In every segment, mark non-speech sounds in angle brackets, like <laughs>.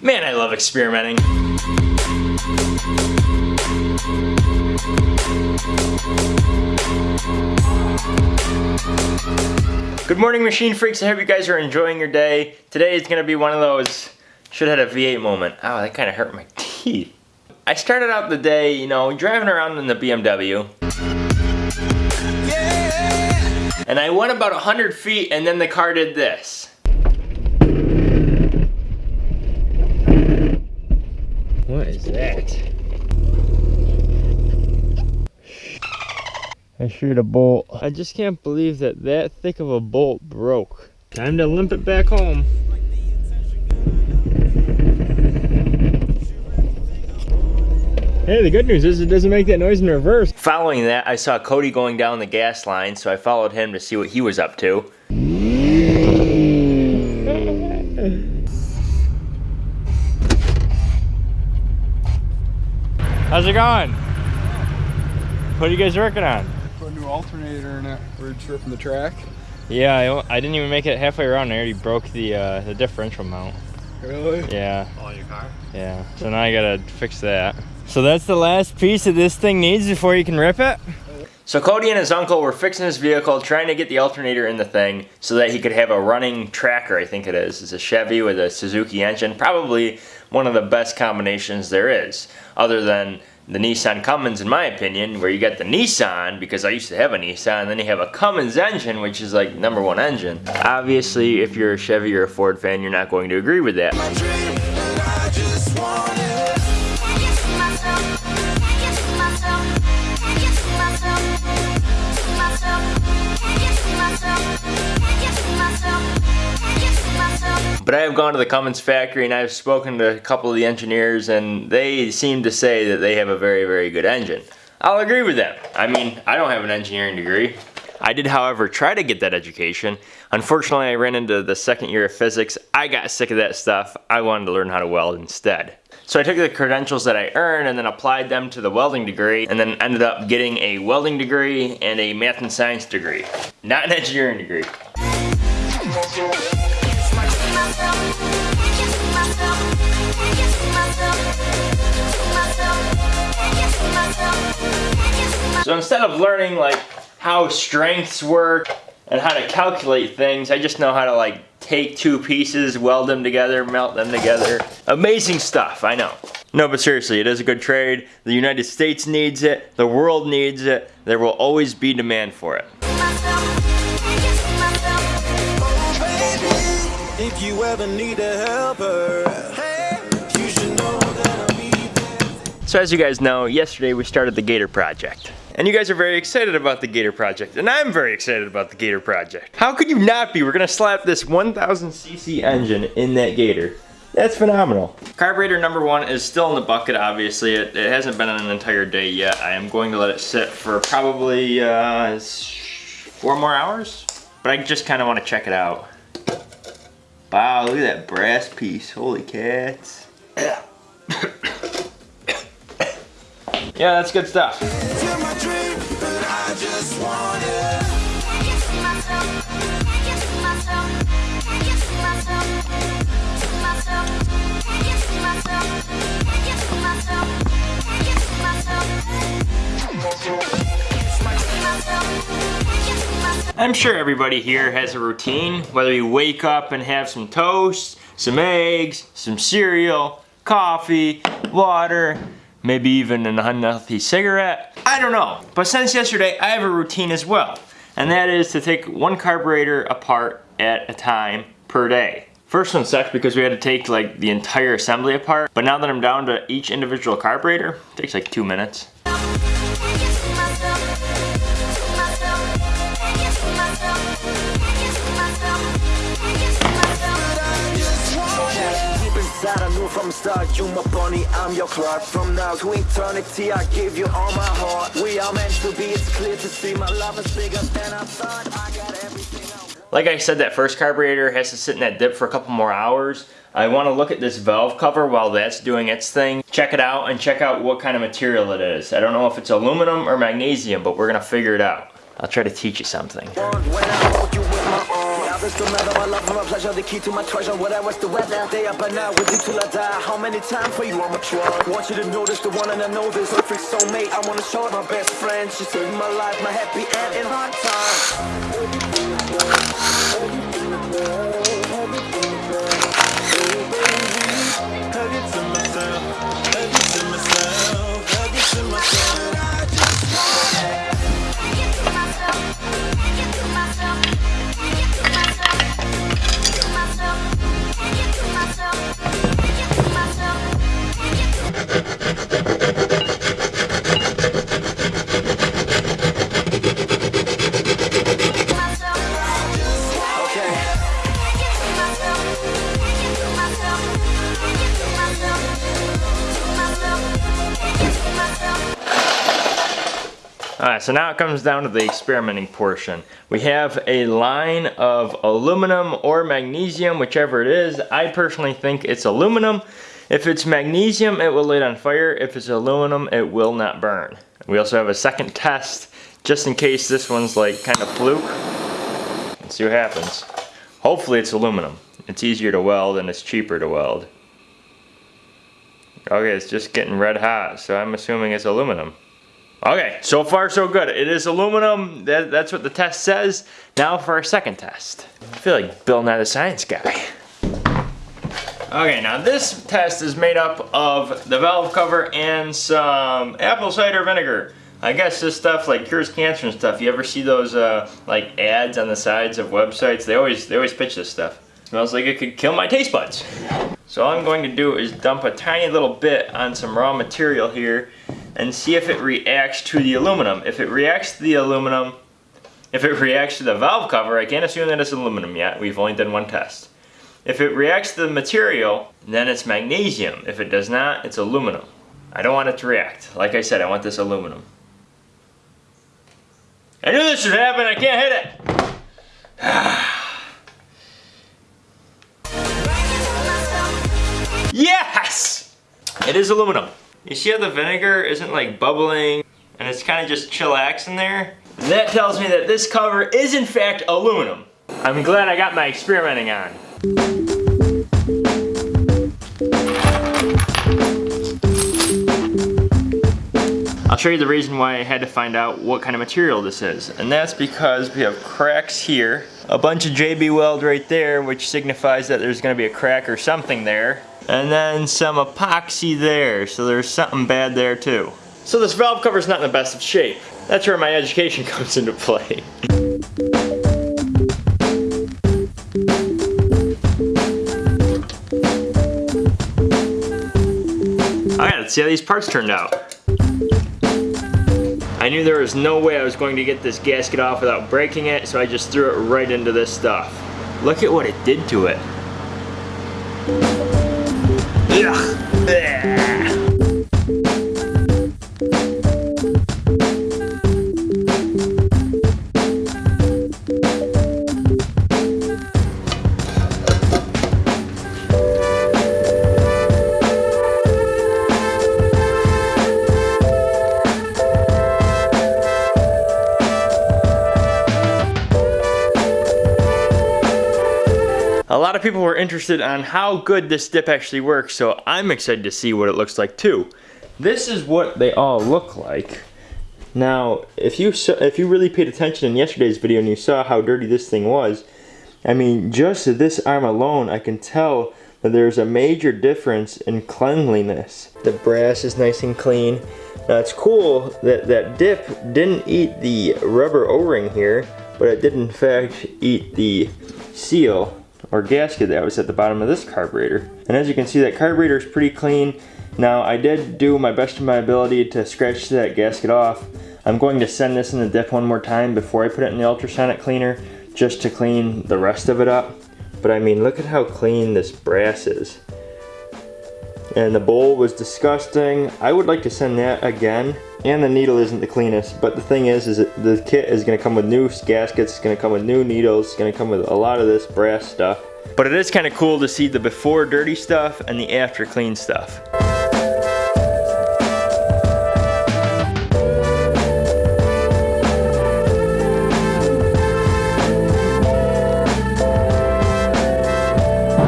Man, I love experimenting. Good morning, machine freaks. I hope you guys are enjoying your day. Today is gonna be one of those should have had a V8 moment. Oh, that kind of hurt my teeth. I started out the day, you know, driving around in the BMW. And I went about 100 feet and then the car did this. Is that? I shoot a bolt. I just can't believe that that thick of a bolt broke. Time to limp it back home. Hey, the good news is it doesn't make that noise in reverse. Following that, I saw Cody going down the gas line, so I followed him to see what he was up to. How's it going? What are you guys working on? Put a new alternator in it. We're just ripping the track. Yeah, I, I didn't even make it halfway around. I already broke the uh, the differential mount. Really? Yeah. On your car? Yeah. So now I gotta fix that. So that's the last piece that this thing needs before you can rip it? So Cody and his uncle were fixing his vehicle, trying to get the alternator in the thing so that he could have a running tracker, I think it is. It's a Chevy with a Suzuki engine. Probably one of the best combinations there is, other than the Nissan Cummins, in my opinion, where you get the Nissan, because I used to have a Nissan, and then you have a Cummins engine, which is like number one engine. Obviously, if you're a Chevy or a Ford fan, you're not going to agree with that. But I have gone to the Cummins factory and I've spoken to a couple of the engineers and they seem to say that they have a very, very good engine. I'll agree with them. I mean, I don't have an engineering degree. I did, however, try to get that education. Unfortunately, I ran into the second year of physics. I got sick of that stuff. I wanted to learn how to weld instead. So I took the credentials that I earned and then applied them to the welding degree and then ended up getting a welding degree and a math and science degree. Not an engineering degree. So instead of learning like how strengths work and how to calculate things, I just know how to like take two pieces, weld them together, melt them together. Amazing stuff, I know. No, but seriously, it is a good trade. The United States needs it. The world needs it. There will always be demand for it. If you ever need a helper, So as you guys know, yesterday we started the Gator Project. And you guys are very excited about the Gator Project. And I'm very excited about the Gator Project. How could you not be? We're gonna slap this 1000cc engine in that Gator. That's phenomenal. Carburetor number one is still in the bucket, obviously. It, it hasn't been an entire day yet. I am going to let it sit for probably uh, four more hours. But I just kind of want to check it out. Wow, look at that brass piece. Holy cats. <coughs> <coughs> Yeah, that's good stuff. I'm sure everybody here has a routine, whether you wake up and have some toast, some eggs, some cereal, coffee, water, maybe even an unhealthy cigarette. I don't know. But since yesterday, I have a routine as well. And that is to take one carburetor apart at a time per day. First one sucked because we had to take like the entire assembly apart. But now that I'm down to each individual carburetor, it takes like two minutes. From start, you my bunny, I'm your Clark From now to eternity, I give you all my heart We are meant to be, it's clear to see My love is bigger than I thought I got everything Like I said, that first carburetor has to sit in that dip for a couple more hours. I want to look at this valve cover while that's doing its thing. Check it out and check out what kind of material it is. I don't know if it's aluminum or magnesium, but we're going to figure it out. I'll try to teach you something. Brothers don't matter. My love and my pleasure, the key to my treasure. Whatever's the weather, day up and with you till I die. How many times for you I'm a drug? Want you to notice the one and I know this. Perfect soulmate, I wanna show it my best friend. She saved my life, my happy end in hard times. Alright, so now it comes down to the experimenting portion. We have a line of aluminum or magnesium, whichever it is. I personally think it's aluminum. If it's magnesium, it will light on fire. If it's aluminum, it will not burn. We also have a second test, just in case this one's like kind of fluke. Let's see what happens. Hopefully it's aluminum. It's easier to weld and it's cheaper to weld. Okay, it's just getting red hot, so I'm assuming it's aluminum. Okay, so far so good. It is aluminum. That, that's what the test says. Now for our second test. I feel like Bill Nye the Science Guy. Okay, now this test is made up of the valve cover and some apple cider vinegar. I guess this stuff like cures cancer and stuff. You ever see those uh, like ads on the sides of websites? They always they always pitch this stuff. smells like it could kill my taste buds. So all I'm going to do is dump a tiny little bit on some raw material here and see if it reacts to the aluminum. If it reacts to the aluminum, if it reacts to the valve cover, I can't assume that it's aluminum yet. We've only done one test. If it reacts to the material, then it's magnesium. If it does not, it's aluminum. I don't want it to react. Like I said, I want this aluminum. I knew this would happen, I can't hit it! <sighs> Yes! It is aluminum. You see how the vinegar isn't like bubbling and it's kind of just chillax in there? That tells me that this cover is in fact aluminum. I'm glad I got my experimenting on. I'll show you the reason why I had to find out what kind of material this is. And that's because we have cracks here, a bunch of JB Weld right there, which signifies that there's gonna be a crack or something there. And then some epoxy there, so there's something bad there too. So this valve cover's not in the best of shape. That's where my education <laughs> comes into play. Alright, let's see how these parts turned out. I knew there was no way I was going to get this gasket off without breaking it, so I just threw it right into this stuff. Look at what it did to it. いや A lot of people were interested on how good this dip actually works, so I'm excited to see what it looks like too. This is what they all look like. Now, if you if you really paid attention in yesterday's video and you saw how dirty this thing was, I mean, just this arm alone, I can tell that there's a major difference in cleanliness. The brass is nice and clean. Now it's cool that that dip didn't eat the rubber O-ring here, but it did in fact eat the seal or gasket that was at the bottom of this carburetor. And as you can see, that carburetor is pretty clean. Now, I did do my best of my ability to scratch that gasket off. I'm going to send this in the dip one more time before I put it in the ultrasonic cleaner, just to clean the rest of it up. But I mean, look at how clean this brass is. And the bowl was disgusting. I would like to send that again. And the needle isn't the cleanest, but the thing is, is that the kit is gonna come with new gaskets, it's gonna come with new needles, it's gonna come with a lot of this brass stuff. But it is kind of cool to see the before dirty stuff and the after clean stuff.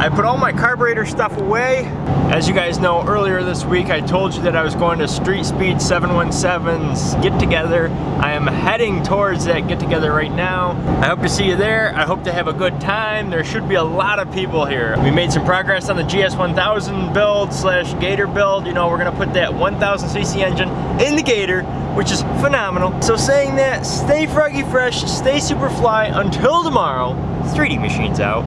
I put all my carburetor stuff away. As you guys know, earlier this week I told you that I was going to Street Speed 717's get together. I am heading towards that get together right now. I hope to see you there. I hope to have a good time. There should be a lot of people here. We made some progress on the GS1000 build slash Gator build. You know, we're gonna put that 1000cc engine in the Gator, which is phenomenal. So saying that, stay froggy fresh, stay super fly until tomorrow. 3D Machine's out.